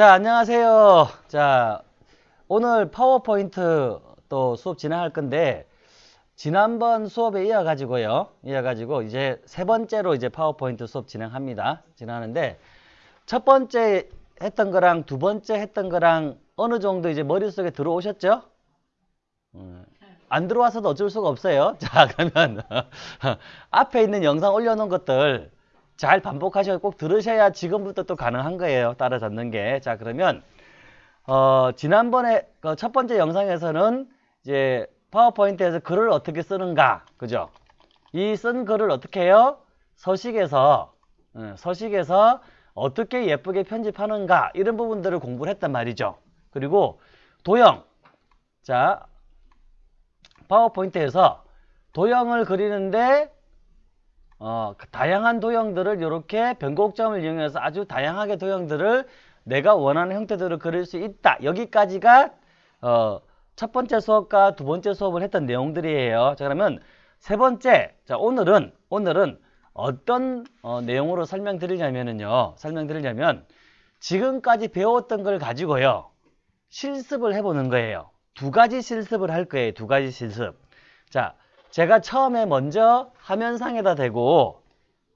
자, 안녕하세요. 자, 오늘 파워포인트 또 수업 진행할 건데, 지난번 수업에 이어 가지고요. 이어 가지고 이제 세 번째로 이제 파워포인트 수업 진행합니다. 진행하는데, 첫 번째 했던 거랑 두 번째 했던 거랑 어느 정도 이제 머릿속에 들어오셨죠? 음, 안 들어와서도 어쩔 수가 없어요. 자, 그러면 앞에 있는 영상 올려놓은 것들 잘 반복하셔서 꼭 들으셔야 지금부터 또 가능한 거예요. 따라잡는 게. 자, 그러면 어, 지난번에 그 첫 번째 영상에서는 이제 파워포인트에서 글을 어떻게 쓰는가, 그죠? 이 쓴 글을 어떻게 해요? 서식에서 음, 서식에서 어떻게 예쁘게 편집하는가 이런 부분들을 공부를 했단 말이죠. 그리고 도형, 자 파워포인트에서 도형을 그리는데 어, 다양한 도형들을 이렇게 변곡점을 이용해서 아주 다양하게 도형들을 내가 원하는 형태대로 그릴 수 있다. 여기까지가 어, 첫 번째 수업과 두 번째 수업을 했던 내용들이에요. 자 그러면 세 번째, 자 오늘은 오늘은 어떤 어, 내용으로 설명드리냐면요. 설명드리냐면 지금까지 배웠던 걸 가지고요. 실습을 해보는 거예요. 두 가지 실습을 할 거예요. 두 가지 실습. 자, 제가 처음에 먼저 화면상에다 대고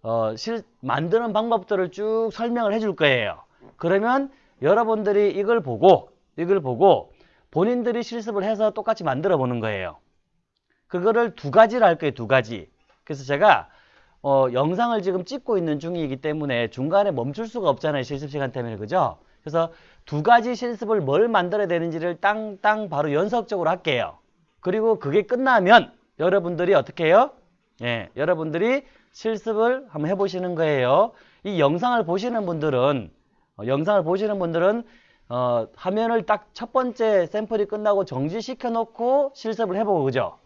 어, 실, 만드는 방법들을 쭉 설명을 해줄 거예요. 그러면 여러분들이 이걸 보고 이걸 보고 본인들이 실습을 해서 똑같이 만들어 보는 거예요. 그거를 두 가지를 할 거예요. 두 가지. 그래서 제가 어, 영상을 지금 찍고 있는 중이기 때문에 중간에 멈출 수가 없잖아요. 실습 시간 때문에. 그죠? 그래서 두 가지 실습을 뭘 만들어야 되는지를 땅땅 바로 연속적으로 할게요. 그리고 그게 끝나면 여러분들이 어떻게 해요? 예, 여러분들이 실습을 한번 해보시는 거예요. 이 영상을 보시는 분들은 어, 영상을 보시는 분들은 어, 화면을 딱 첫 번째 샘플이 끝나고 정지시켜 놓고 실습을 해보고 그죠?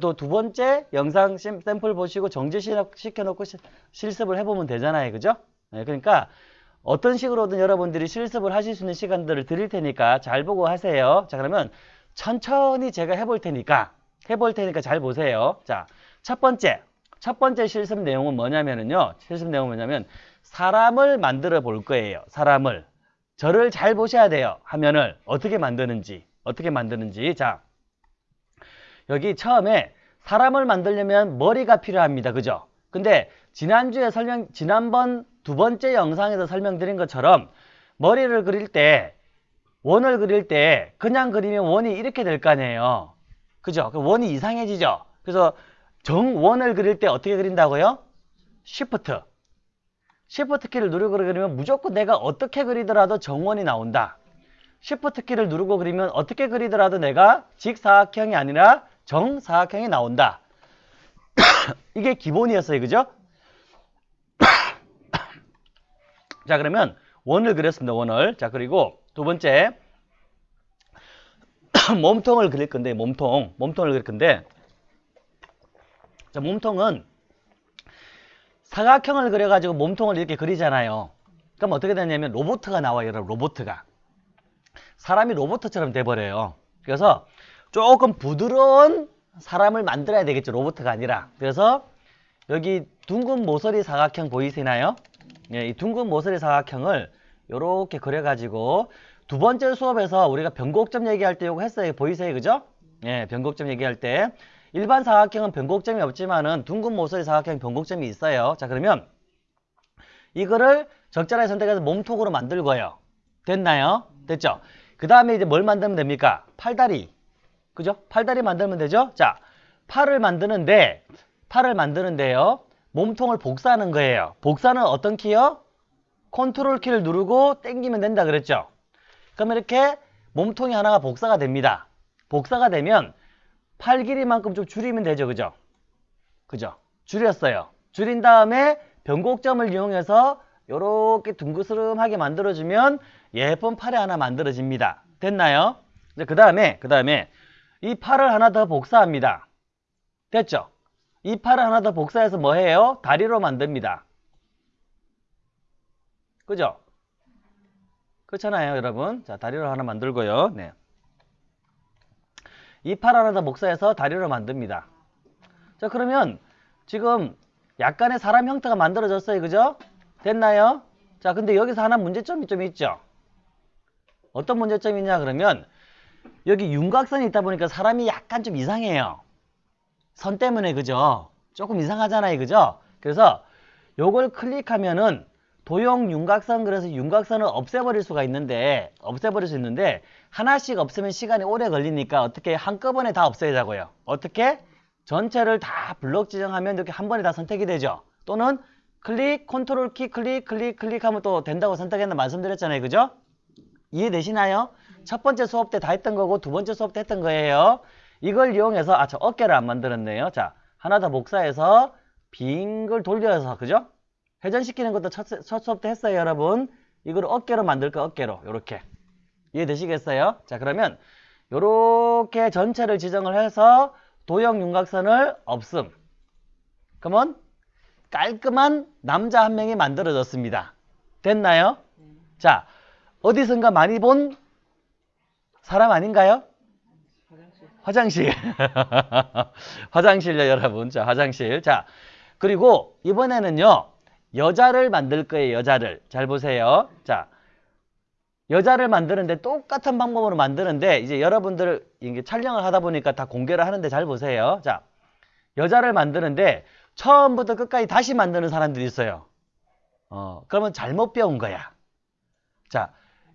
또 두 번째 영상 샘플 보시고 정지시켜 놓고 실습을 해보면 되잖아요. 그죠? 네, 그러니까 어떤 식으로든 여러분들이 실습을 하실 수 있는 시간들을 드릴 테니까 잘 보고 하세요. 자, 그러면 천천히 제가 해볼 테니까, 해볼 테니까 잘 보세요. 자, 첫 번째. 첫 번째 실습 내용은 뭐냐면은요. 실습 내용은 뭐냐면, 사람을 만들어 볼 거예요. 사람을. 저를 잘 보셔야 돼요. 화면을. 어떻게 만드는지. 어떻게 만드는지. 자, 여기 처음에 사람을 만들려면 머리가 필요합니다. 그죠? 근데 지난주에 설명, 지난번 두 번째 영상에서 설명드린 것처럼 머리를 그릴 때 원을 그릴 때 그냥 그리면 원이 이렇게 될 거 아니에요. 그죠? 그 원이 이상해지죠? 그래서 정원을 그릴 때 어떻게 그린다고요? Shift. Shift 키를 누르고 그리면 무조건 내가 어떻게 그리더라도 정원이 나온다. Shift 키를 누르고 그리면 어떻게 그리더라도 내가 직사각형이 아니라 정사각형이 나온다. 이게 기본이었어요. 그죠? 자 그러면 원을 그렸습니다. 원을. 자 그리고 두 번째 몸통을 그릴 건데 몸통. 몸통을 그릴 건데 자 몸통은 사각형을 그려가지고 몸통을 이렇게 그리잖아요. 그럼 어떻게 되냐면 로보트가 나와요. 여러분 로보트가. 사람이 로보트처럼 돼버려요. 그래서 조금 부드러운 사람을 만들어야 되겠죠. 로보트가 아니라. 그래서 여기 둥근 모서리 사각형 보이시나요? 예, 이 둥근 모서리 사각형을 이렇게 그려가지고 두 번째 수업에서 우리가 변곡점 얘기할 때 이거 했어요. 보이세요? 그죠? 예, 변곡점 얘기할 때 일반 사각형은 변곡점이 없지만은 둥근 모서리 사각형 변곡점이 있어요. 자, 그러면 이거를 적절하게 선택해서 몸통으로 만들고요. 됐나요? 됐죠? 그 다음에 이제 뭘 만들면 됩니까? 팔다리. 그죠? 팔다리 만들면 되죠? 자, 팔을 만드는데, 팔을 만드는데요. 몸통을 복사하는 거예요. 복사는 어떤 키요? 컨트롤 키를 누르고 당기면 된다 그랬죠? 그럼 이렇게 몸통이 하나가 복사가 됩니다. 복사가 되면 팔 길이만큼 좀 줄이면 되죠. 그죠? 그죠? 줄였어요. 줄인 다음에 변곡점을 이용해서 이렇게 둥그스름하게 만들어주면 예쁜 팔이 하나 만들어집니다. 됐나요? 그 다음에, 그 다음에 이 팔을 하나 더 복사합니다. 됐죠? 이 팔을 하나 더 복사해서 뭐 해요? 다리로 만듭니다. 그죠? 그렇잖아요, 여러분. 자, 다리로 하나 만들고요. 네. 이팔 하나 더 복사해서 다리로 만듭니다. 자, 그러면 지금 약간의 사람 형태가 만들어졌어요. 그죠? 됐나요? 자, 근데 여기서 하나 문제점이 좀 있죠? 어떤 문제점이 있냐 그러면 여기 윤곽선이 있다 보니까 사람이 약간 좀 이상해요. 선 때문에 그죠? 조금 이상하잖아요. 그죠? 그래서 요걸 클릭하면은 도형 윤곽선 그래서 윤곽선을 없애버릴 수가 있는데 없애버릴 수 있는데 하나씩 없으면 시간이 오래 걸리니까 어떻게 한꺼번에 다 없애자고요. 어떻게? 전체를 다 블록 지정하면 이렇게 한 번에 다 선택이 되죠. 또는 클릭, 컨트롤 키, 클릭, 클릭, 클릭하면 또 된다고 선택했나 말씀드렸잖아요. 그죠? 이해되시나요? 첫 번째 수업 때 다 했던 거고 두 번째 수업 때 했던 거예요. 이걸 이용해서 아 저 어깨를 안 만들었네요. 자 하나 더 복사해서 빈걸 돌려서 그죠? 회전시키는 것도 첫, 첫 수업 때 했어요 여러분. 이걸 어깨로 만들 거 어깨로 요렇게 이해되시겠어요? 자 그러면 요렇게 전체를 지정을 해서 도형 윤곽선을 없음. 그러면 깔끔한 남자 한 명이 만들어졌습니다. 됐나요? 자 어디선가 많이 본 사람 아닌가요? 화장실. 화장실요, 여러분. 자, 화장실. 자, 그리고 이번에는요, 여자를 만들 거예요, 여자를. 잘 보세요. 자, 여자를 만드는데 똑같은 방법으로 만드는데, 이제 여러분들 이게 촬영을 하다 보니까 다 공개를 하는데 잘 보세요. 자, 여자를 만드는데, 처음부터 끝까지 다시 만드는 사람들이 있어요. 어, 그러면 잘못 배운 거야. 자,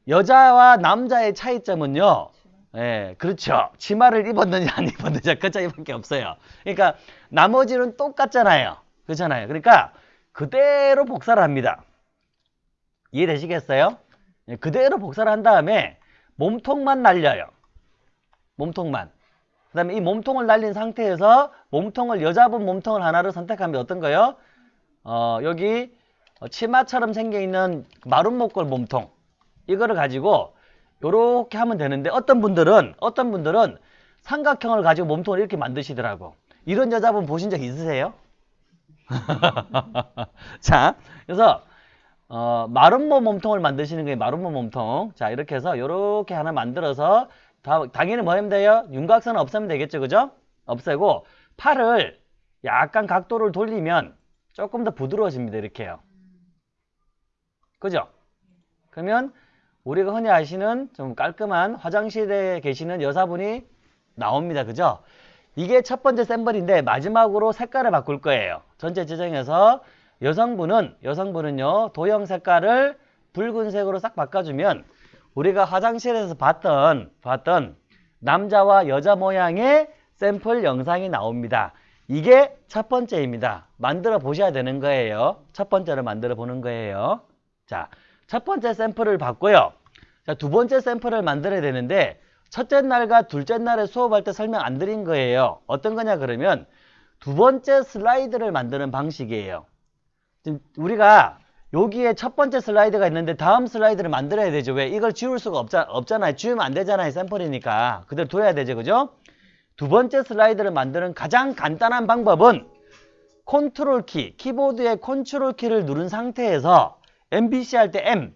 여자와 남자의 차이점은요. 예, 그렇죠. 치마를 입었느냐 안 입었느냐 그 차이밖에 없어요. 그러니까 나머지는 똑같잖아요. 그렇잖아요. 그러니까 그대로 복사를 합니다. 이해되시겠어요? 예, 그대로 복사를 한 다음에 몸통만 날려요. 몸통만. 그 다음에 이 몸통을 날린 상태에서 몸통을 여자분 몸통을 하나를 선택하면 어떤 거요? 어, 여기 치마처럼 생겨있는 마른 목골 몸통 이거를 가지고 요렇게 하면 되는데 어떤 분들은 어떤 분들은 삼각형을 가지고 몸통을 이렇게 만드시더라고 이런 여자분 보신 적 있으세요? 자 그래서 어, 마름모 몸통을 만드시는 게 마름모 몸통 자 이렇게 해서 요렇게 하나 만들어서 다, 당연히 뭐 하면 돼요? 윤곽선은 없애면 되겠죠 그죠? 없애고 팔을 약간 각도를 돌리면 조금 더 부드러워집니다 이렇게요 그죠? 그러면 우리가 흔히 아시는 좀 깔끔한 화장실에 계시는 여사분이 나옵니다. 그죠? 이게 첫 번째 샘플인데 마지막으로 색깔을 바꿀 거예요. 전체 지정해서 여성분은 여성분은요 도형 색깔을 붉은색으로 싹 바꿔주면 우리가 화장실에서 봤던 봤던 남자와 여자 모양의 샘플 영상이 나옵니다. 이게 첫 번째입니다. 만들어 보셔야 되는 거예요. 첫 번째로 만들어 보는 거예요. 자, 첫 번째 샘플을 받고요. 자, 두 번째 샘플을 만들어야 되는데 첫째 날과 둘째 날에 수업할 때 설명 안 드린 거예요. 어떤 거냐 그러면 두 번째 슬라이드를 만드는 방식이에요. 지금 우리가 여기에 첫 번째 슬라이드가 있는데 다음 슬라이드를 만들어야 되죠. 왜? 이걸 지울 수가 없자, 없잖아요. 지우면 안 되잖아요. 샘플이니까. 그대로 둬야 되죠. 그죠? 두 번째 슬라이드를 만드는 가장 간단한 방법은 컨트롤 키, 키보드의 컨트롤 키를 누른 상태에서 MBC 할 때 M,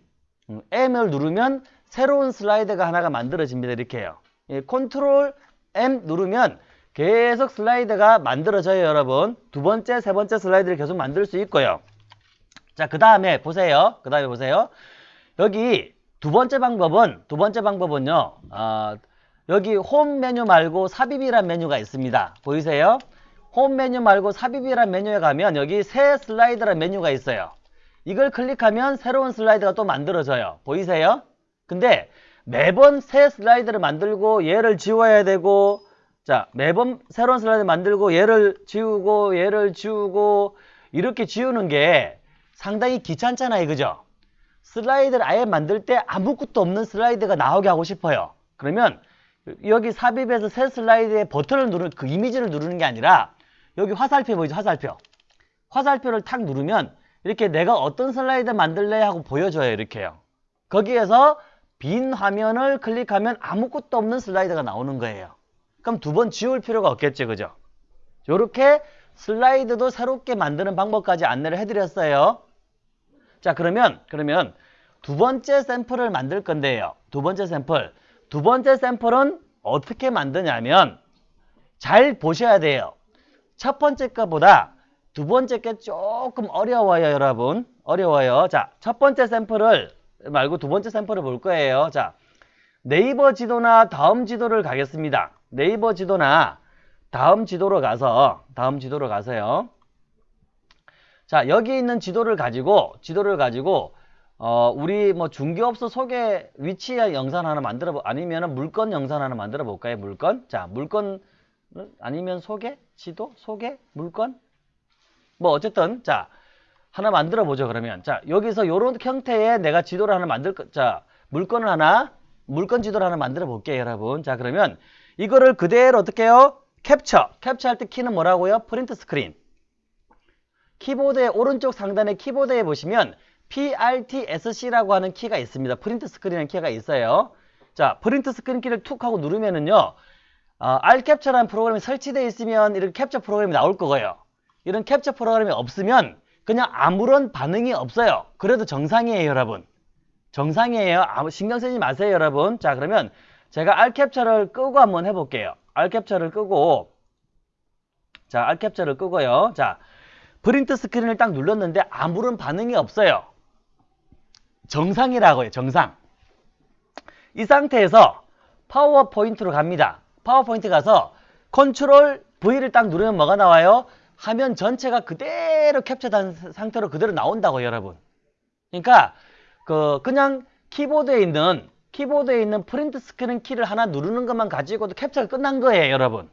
음, M을 누르면 새로운 슬라이드가 하나가 만들어집니다. 이렇게 해요. 예, 컨트롤 M 누르면 계속 슬라이드가 만들어져요. 여러분. 두 번째, 세 번째 슬라이드를 계속 만들 수 있고요. 자, 그 다음에 보세요. 그 다음에 보세요. 여기 두 번째 방법은, 두 번째 방법은요. 어, 여기 홈 메뉴 말고 삽입이란 메뉴가 있습니다. 보이세요? 홈 메뉴 말고 삽입이란 메뉴에 가면 여기 새 슬라이드란 메뉴가 있어요. 이걸 클릭하면 새로운 슬라이드가 또 만들어져요. 보이세요? 근데 매번 새 슬라이드를 만들고 얘를 지워야 되고 자 매번 새로운 슬라이드 만들고 얘를 지우고 얘를 지우고 이렇게 지우는 게 상당히 귀찮잖아요. 그죠? 슬라이드를 아예 만들 때 아무것도 없는 슬라이드가 나오게 하고 싶어요. 그러면 여기 삽입에서 새 슬라이드의 버튼을 누르는 그 이미지를 누르는 게 아니라 여기 화살표 보이죠? 화살표. 화살표를 탁 누르면 이렇게 내가 어떤 슬라이드 만들래 하고 보여줘요. 이렇게요. 거기에서 빈 화면을 클릭하면 아무것도 없는 슬라이드가 나오는 거예요. 그럼 두 번 지울 필요가 없겠죠. 그죠? 이렇게 슬라이드도 새롭게 만드는 방법까지 안내를 해드렸어요. 자 그러면 그러면 두 번째 샘플을 만들 건데요. 두 번째 샘플. 두 번째 샘플은 어떻게 만드냐면 잘 보셔야 돼요. 첫 번째 거보다 두 번째 게 조금 어려워요, 여러분. 어려워요. 자, 첫 번째 샘플을 말고 두 번째 샘플을 볼 거예요. 자, 네이버 지도나 다음 지도를 가겠습니다. 네이버 지도나 다음 지도로 가서 다음 지도로 가서요. 자 여기 있는 지도를 가지고 지도를 가지고 어 우리 뭐 중개업소 소개 위치 영상 하나 만들어 보 아니면은 물건 영상 하나 만들어 볼까요? 물건? 자 물건 아니면 소개? 지도? 소개? 물건? 뭐 어쨌든 자 하나 만들어 보죠 그러면. 자 여기서 요런 형태의 내가 지도를 하나 만들 거- 자 물건을 하나 물건 지도를 하나 만들어 볼게요 여러분. 자 그러면 이거를 그대로 어떻게 해요 캡처 캡처할 때 키는 뭐라고요 프린트 스크린 키보드의 오른쪽 상단에 키보드에 보시면 PRTSC라고 하는 키가 있습니다. 프린트 스크린이라는 키가 있어요. 자, 프린트 스크린 키를 툭 하고 누르면은요. 어, 알캡처라는 프로그램이 설치되어 있으면 이런 캡처 프로그램이 나올 거고요. 이런 캡처 프로그램이 없으면 그냥 아무런 반응이 없어요. 그래도 정상이에요, 여러분. 정상이에요. 아무 신경 쓰지 마세요, 여러분. 자, 그러면 제가 알캡처를 끄고 한번 해볼게요. 알캡처를 끄고 자, 알캡처를 끄고요. 자, 프린트 스크린을 딱 눌렀는데 아무런 반응이 없어요. 정상이라고요. 정상. 이 상태에서 파워포인트로 갑니다. 파워포인트 가서 컨트롤 V를 딱 누르면 뭐가 나와요? 화면 전체가 그대로 캡처된 상태로 그대로 나온다고 여러분. 그러니까 그 그냥 키보드에 있는 키보드에 있는 프린트 스크린 키를 하나 누르는 것만 가지고도 캡처가 끝난 거예요, 여러분.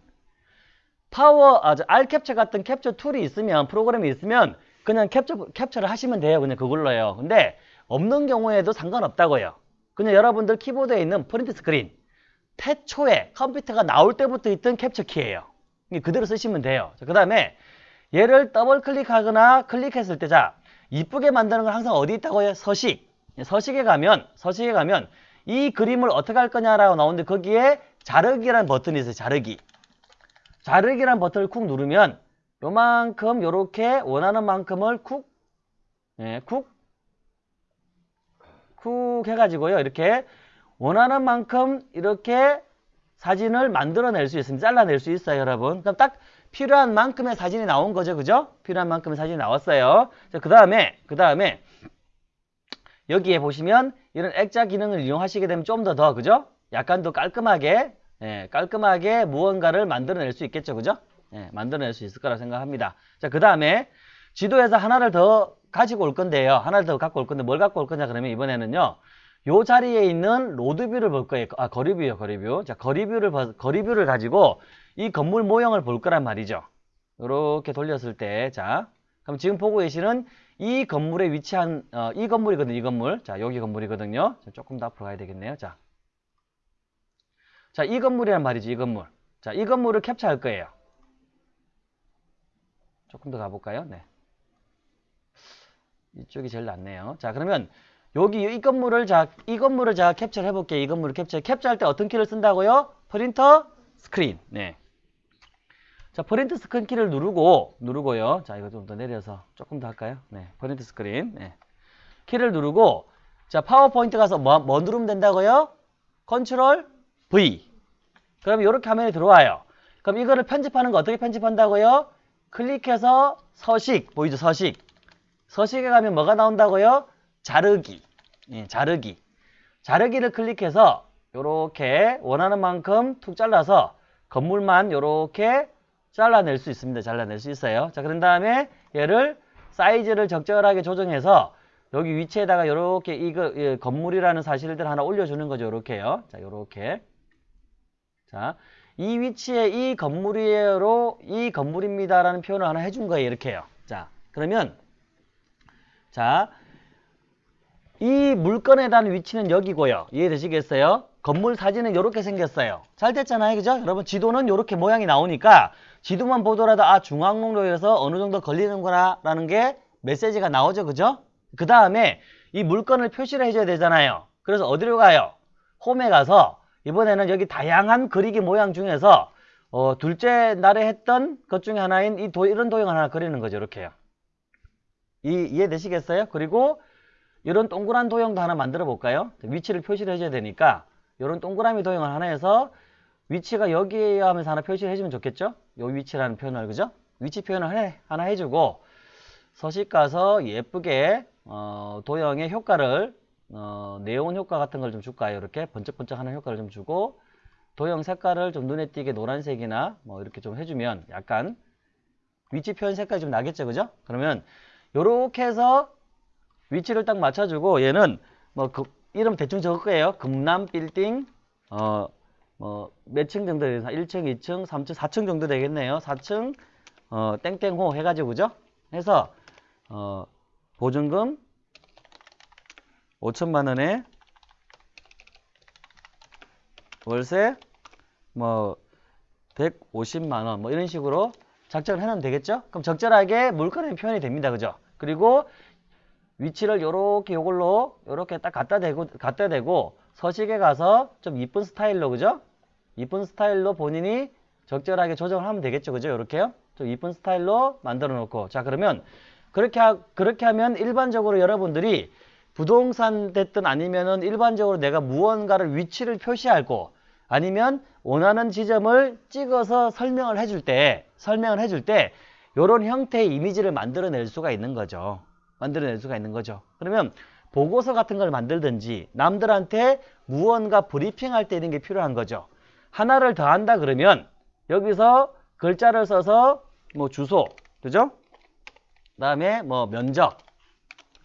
파워, 아, 저 알캡처 같은 캡처 툴이 있으면, 프로그램이 있으면, 그냥 캡처, 캡처를 하시면 돼요. 그냥 그걸로요. 근데, 없는 경우에도 상관없다고요. 그냥 여러분들 키보드에 있는 프린트 스크린, 태초에 컴퓨터가 나올 때부터 있던 캡처 키예요. 그대로 쓰시면 돼요. 그 다음에, 얘를 더블 클릭하거나 클릭했을 때, 자, 이쁘게 만드는 건 항상 어디 있다고요? 서식. 서식에 가면, 서식에 가면, 이 그림을 어떻게 할 거냐라고 나오는데, 거기에 자르기라는 버튼이 있어요. 자르기. 자르기란 버튼을 쿡 누르면 요만큼 요렇게 원하는 만큼을 쿡, 예, 쿡, 쿡 해가지고요. 이렇게 원하는 만큼 이렇게 사진을 만들어낼 수 있습니다. 잘라낼 수 있어요, 여러분. 그럼 딱 필요한 만큼의 사진이 나온 거죠, 그죠? 필요한 만큼의 사진이 나왔어요. 자, 그 다음에, 그 다음에 여기에 보시면 이런 액자 기능을 이용하시게 되면 좀 더 더, 그죠? 약간 더 깔끔하게 예, 깔끔하게 무언가를 만들어낼 수 있겠죠. 그죠? 예, 만들어낼 수 있을 거라 생각합니다. 자, 그 다음에 지도에서 하나를 더 가지고 올 건데요. 하나를 더 갖고 올 건데 뭘 갖고 올 거냐 그러면 이번에는요. 요 자리에 있는 로드뷰를 볼 거예요. 아, 거리뷰요, 거리뷰. 자, 거리뷰를, 봐- 거리뷰를 가지고 이 건물 모형을 볼 거란 말이죠. 요렇게 돌렸을 때, 자, 그럼 지금 보고 계시는 이 건물에 위치한, 어, 이 건물이거든요, 이 건물. 자, 여기 건물이거든요. 자, 조금 더 앞으로 가야 되겠네요. 자, 자, 이 건물이란 말이지, 이 건물. 자, 이 건물을 캡처할 거예요. 조금 더 가볼까요? 네. 이쪽이 제일 낫네요. 자, 그러면 여기 이 건물을 자, 이 건물을 제가 캡처를 해볼게요. 이 건물을 캡처. 캡처할 때 어떤 키를 쓴다고요? 프린터 스크린. 네. 자, 프린트 스크린 키를 누르고, 누르고요. 자, 이거 좀 더 내려서 조금 더 할까요? 네. 프린트 스크린. 네. 키를 누르고, 자, 파워포인트 가서 뭐, 뭐 누르면 된다고요? 컨트롤 V. 그럼 이렇게 화면이 들어와요. 그럼 이거를 편집하는 거 어떻게 편집한다고요? 클릭해서 서식, 보이죠? 서식. 서식에 가면 뭐가 나온다고요? 자르기. 예, 자르기. 자르기를 클릭해서 이렇게 원하는 만큼 툭 잘라서 건물만 이렇게 잘라낼 수 있습니다. 잘라낼 수 있어요. 자, 그런 다음에 얘를 사이즈를 적절하게 조정해서 여기 위치에다가 이렇게 이거 예, 건물이라는 사실들 하나 올려주는 거죠. 이렇게요. 자, 이렇게. 자, 이 위치에 이 건물이에로 이 건물입니다라는 표현을 하나 해준 거예요. 이렇게요. 자, 그러면 자, 이 물건에 대한 위치는 여기고요. 이해되시겠어요? 건물 사진은 이렇게 생겼어요. 잘 됐잖아요. 그죠? 여러분 지도는 이렇게 모양이 나오니까 지도만 보더라도 아 중앙로에서 어느 정도 걸리는구나 라는 게 메시지가 나오죠. 그죠? 그 다음에 이 물건을 표시를 해줘야 되잖아요. 그래서 어디로 가요? 홈에 가서 이번에는 여기 다양한 그리기 모양 중에서 어, 둘째 날에 했던 것 중에 하나인 이 도, 이런 도형을 하나 그리는 거죠. 이렇게요. 이, 이해되시겠어요? 그리고 이런 동그란 도형도 하나 만들어 볼까요? 위치를 표시를 해줘야 되니까 이런 동그라미 도형을 하나 해서 위치가 여기에요 하면서 하나 표시를 해주면 좋겠죠? 요 위치라는 표현을 그죠? 위치 표현을 해, 하나 해주고 서식 가서 예쁘게 어, 도형의 효과를 어, 네온 효과 같은 걸 좀 줄까요? 이렇게 번쩍번쩍하는 효과를 좀 주고 도형 색깔을 좀 눈에 띄게 노란색이나 뭐 이렇게 좀 해주면 약간 위치 표현 색깔이 좀 나겠죠, 그죠? 그러면 요렇게 해서 위치를 딱 맞춰주고 얘는 뭐 그, 이름 대충 적을 거예요. 금남 빌딩 어 뭐몇 층 정도 되나 1층, 2층, 3층, 4층 정도 되겠네요. 4층 어 땡땡호 해가지고 그죠? 해서 어 보증금 5천만 원에 월세 뭐 150만 원뭐 이런 식으로 작정을 해놓으면 되겠죠? 그럼 적절하게 물건의 표현이 됩니다. 그죠? 그리고 위치를 요렇게 요걸로 요렇게 딱 갖다 대고 갖다 대고 서식에 가서 좀 이쁜 스타일로 그죠? 이쁜 스타일로 본인이 적절하게 조정을 하면 되겠죠. 그죠? 요렇게요. 좀 이쁜 스타일로 만들어 놓고 자 그러면 그렇게 하, 그렇게 하면 일반적으로 여러분들이 부동산 됐든 아니면은 일반적으로 내가 무언가를 위치를 표시하고 아니면 원하는 지점을 찍어서 설명을 해줄 때 설명을 해줄 때 요런 형태의 이미지를 만들어낼 수가 있는 거죠. 만들어낼 수가 있는 거죠. 그러면 보고서 같은 걸 만들든지 남들한테 무언가 브리핑할 때 이런 게 필요한 거죠. 하나를 더 한다 그러면 여기서 글자를 써서 뭐 주소, 그죠? 그다음에 뭐 면적,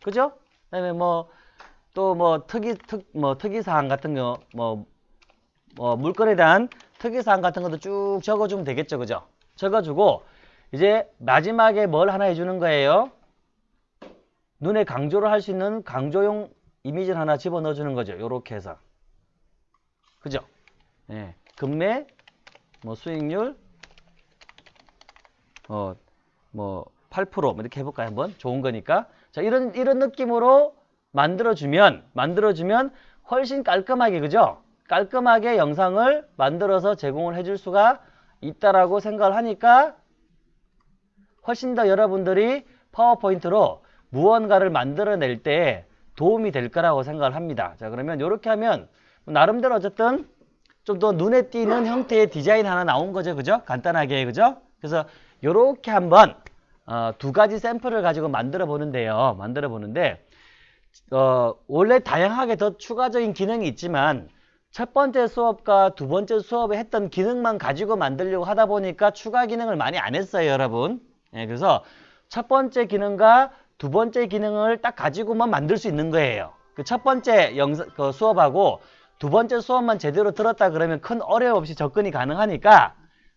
그죠? 그다음에 뭐 또 뭐 특이 특 뭐 특이 사항 같은 거뭐 뭐 물건에 대한 특이 사항 같은 것도 쭉 적어주면 되겠죠, 그죠? 적어주고 이제 마지막에 뭘 하나 해주는 거예요. 눈에 강조를 할 수 있는 강조용 이미지를 하나 집어넣어 주는 거죠. 요렇게 해서. 그죠? 예. 금매, 뭐 수익률, 어, 뭐 8%뭐 이렇게 해볼까요? 한번 좋은 거니까. 자, 이런 이런 느낌으로 만들어주면 만들어주면 훨씬 깔끔하게 그죠? 깔끔하게 영상을 만들어서 제공을 해줄 수가 있다라고 생각을 하니까 훨씬 더 여러분들이 파워포인트로 무언가를 만들어낼 때 도움이 될 거라고 생각을 합니다. 자, 그러면 이렇게 하면 나름대로 어쨌든 좀 더 눈에 띄는 형태의 디자인 하나 나온 거죠. 그죠? 간단하게. 그죠? 그래서 이렇게 한번 어, 두 가지 샘플을 가지고 만들어 보는데요. 만들어 보는데 어, 원래 다양하게 더 추가적인 기능이 있지만 첫 번째 수업과 두 번째 수업에 했던 기능만 가지고 만들려고 하다 보니까 추가 기능을 많이 안 했어요, 여러분. 예, 그래서 첫 번째 기능과 두 번째 기능을 딱 가지고만 만들 수 있는 거예요. 그 첫 번째 영상, 그 수업하고 두 번째 수업만 제대로 들었다 그러면 큰 어려움 없이 접근이 가능하니까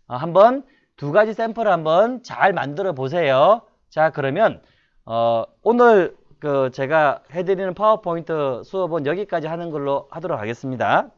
어, 한번 두 가지 샘플을 한번 잘 만들어 보세요. 자, 그러면 어, 오늘 그 제가 해드리는 파워포인트 수업은 여기까지 하는 걸로 하도록 하겠습니다.